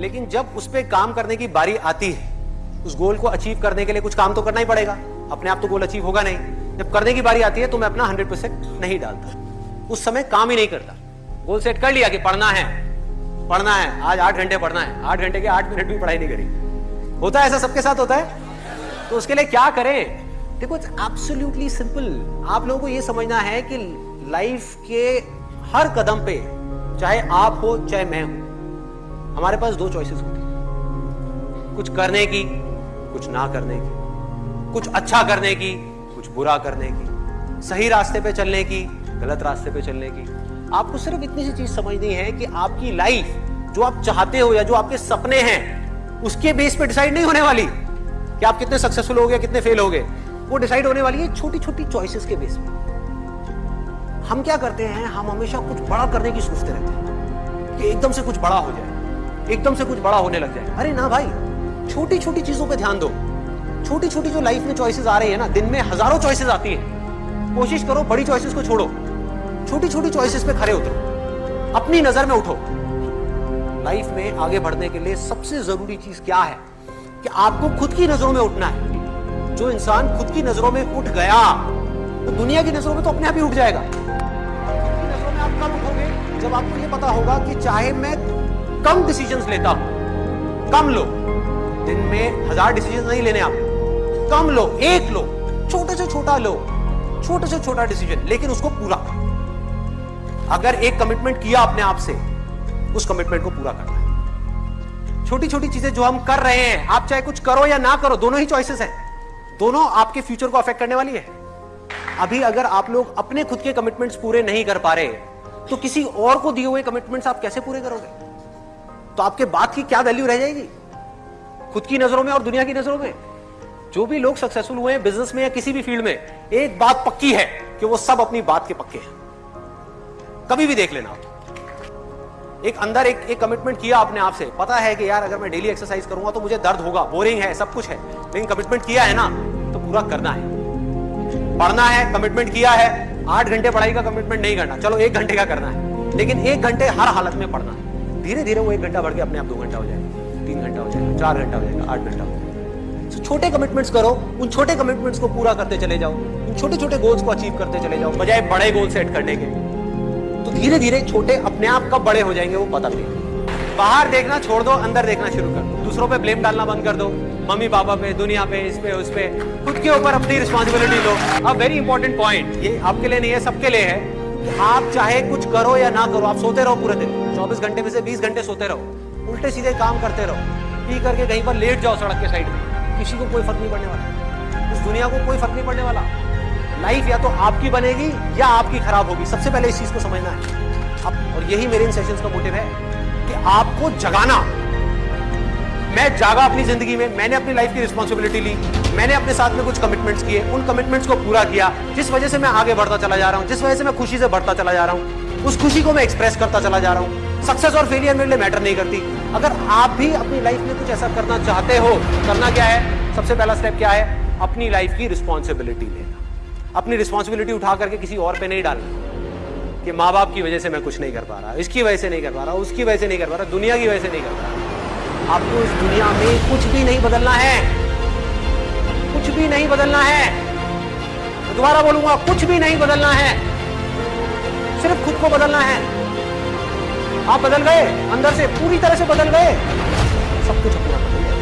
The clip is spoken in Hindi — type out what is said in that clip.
लेकिन जब उस पर काम करने की बारी आती है, उस गोल को अचीव करने के लिए कुछ काम तो करना ही पड़ेगा। अपने आप तो गोल अचीव होगा नहीं। जब करने की बारी आती है तो मैं अपना हंड्रेड परसेंट नहीं डालता। उस समय काम ही नहीं करता। गोल सेट कर लिया कि पढ़ना है। पढ़ना है। आज आठ घंटे पढ़ना है। आठ घंटे के आठ मिनट भी पढ़ाई नहीं करी। होता है ऐसा सबके साथ होता है? तो उसके लिए क्या करें? देखो इट्स एब्सोल्युटली सिंपल आप लोगों को यह समझना है कि लाइफ के हर कदम पे, चाहे आप हो, चाहे मैं हूँ हमारे पास दो चॉइसेस होती है। कुछ करने की, कुछ ना करने की। कुछ अच्छा करने की, कुछ बुरा करने की। सही रास्ते पे चलने की, गलत रास्ते पे चलने की। आपको सिर्फ़ इतनी सी चीज़ समझनी है कि आपकी लाइफ जो आप चाहते हो या जो आपके सपने हैं, उसके बेस पे डिसाइड नहीं होने वाली। कि आप कितने सक्सेसफुल हो गए कितने फेल हो गए वो डिसाइड होने वाली है छोटी छोटी चॉइसेस के बेस पे। हम क्या करते हैं, हम हमेशा कुछ बड़ा करने की सोचते रहते हैं कि एकदम से कुछ बड़ा हो जाए। एकदम से कुछ बड़ा होने लग जाए। अरे ना भाई छोटी छोटी चीज़ों पे ध्यान दो। छोटी छोटी जो लाइफ में चॉइसेस आ रही है ना, दिन में हज़ारों चॉइसेस आती है। कोशिश करो बड़ी चॉइसेस को छोड़ो। छोटी छोटी चॉइसेस पे खड़े उतरो। अपनी नज़र में उठो। लाइफ में आगे बढ़ने के लिए सबसे ज़रूरी चीज़ क्या है? कि आपको खुद की नज़रों में उठना है। जो इंसान खुद की नज़रों में उठ गया तो दुनिया की नज़रों में तो अपने आप ही उठ जाएगा। नज़रों में आप कब उठोगे? जब आपको यह पता होगा कि चाहे मैं कम डिसीजंस लेता हूँ। कम लो। दिन में हज़ार डिसीज़न नहीं लेने आप। कम लो, एक लो, छोटे से छोटा लो, छोटे से छोटा डिसीज़न लेकिन उसको पूरा अगर एक कमिटमेंट किया अपने आप से उस कमिटमेंट को पूरा करना है। छोटी छोटी चीज़ें जो हम कर रहे हैं, आप चाहे कुछ करो या ना करो, दोनों ही चॉइसेस हैं। दोनों आपके फ्यूचर को अफेक्ट करने वाली है। अभी अगर आप लोग अपने खुद के कमिटमेंट्स पूरे नहीं कर पा रहे तो किसी और को दिए हुए कमिटमेंट्स आप कैसे पूरे करोगे? तो आपके बात की क्या वैल्यू रह जाएगी? खुद की नज़रों में और दुनिया की नज़रों में? जो भी लोग सक्सेसफुल हुए हैं बिज़नेस में या किसी भी फ़ील्ड में, एक बात पक्की है कि वो सब अपनी बात के पक्के हैं। कभी भी देख लेना। एक अंदर एक एक कमिटमेंट किया अपने आप से पता है कि यार, अगर मैं डेली एक्सरसाइज करूँगा तो मुझे दर्द होगा बोरिंग है, सब कुछ है। लेकिन कमिटमेंट किया है ना तो पूरा करना है। पढ़ना है कमिटमेंट किया है। आठ घंटे पढ़ाई का कमिटमेंट नहीं करना। चलो, एक घंटे का करना है। लेकिन एक घंटे हर हालत में पढ़ना है। धीरे धीरे वो एक घंटा बढ़ के अपने आप दो घंटा हो जाएगा, तीन घंटा हो जाएगा, चार घंटा हो जाएगा, आठ घंटा हो जाएगा। तो छोटे कमिटमेंट्स करो, उन छोटे कमिटमेंट्स को पूरा करते चले जाओ, उन छोटे छोटे गोल्स को अचीव करते चले जाओ, बजाय बड़े गोल सेट करने के। तो धीरे धीरे छोटे अपने आप कब बड़े हो जाएँगे वो पता नहीं। बाहर देखना छोड़ दो, अंदर देखना शुरू कर दो। दूसरों पे ब्लेम डालना बंद कर दो। मम्मी, पापा पे, दुनिया पे, इस पे, उस पे। खुद के ऊपर अपनी रिस्पॉन्सिबिलिटी लो। अब वेरी इंपॉर्टेंट पॉइंट ये आपके लिए नहीं है, सबके लिए है। आप चाहे कुछ करो या ना करो, आप सोते रहो पूरे दिन। 24 घंटे में से 20 घंटे सोते रहो। उल्टे सीधे काम करते रहो। पी करके कहीं पर लेट जाओ सड़क के साइड में। किसी को कोई फ़र्क नहीं पड़ने वाला। इस दुनिया को कोई फ़र्क नहीं पड़ने वाला। लाइफ या तो आपकी बनेगी या आपकी खराब होगी। सबसे पहले इस चीज़ को समझना है। अब, और यही मेरे इन सेशंस का मोटिव है कि आपको जगाना। मैं जागा अपनी ज़िंदगी में। मैंने अपनी लाइफ की रिस्पॉन्सिबिलिटी ली। मैंने अपने साथ में कुछ कमिटमेंट्स किए, उन कमिटमेंट्स को पूरा किया, जिस वजह से मैं आगे बढ़ता चला जा रहा हूँ, जिस वजह से मैं खुशी से बढ़ता चला जा रहा हूँ, उस खुशी को मैं एक्सप्रेस करता चला जा रहा हूँ। सक्सेस और फेलियर मेरे लिए मैटर नहीं करती। अगर आप भी अपनी लाइफ में कुछ ऐसा करना चाहते हो, करना क्या है? सबसे पहला स्टेप क्या है? अपनी लाइफ की रिस्पॉन्सिबिलिटी लेना। अपनी रिस्पॉन्सिबिलिटी उठा करके किसी और पे नहीं डालना। कि माँ बाप की वजह से मैं कुछ नहीं कर पा रहा, इसकी वजह से नहीं कर पा रहा, उसकी वजह से नहीं कर पा रहा, दुनिया की वजह से नहीं कर पा रहा। आपको इस दुनिया में कुछ भी नहीं बदलना है। कुछ भी नहीं बदलना है। मैं दोबारा बोलूँगा, कुछ भी नहीं बदलना है। सिर्फ़ खुद को बदलना है। आप बदल गए, अंदर से पूरी तरह से बदल गए। सब कुछ अपना बदल गया।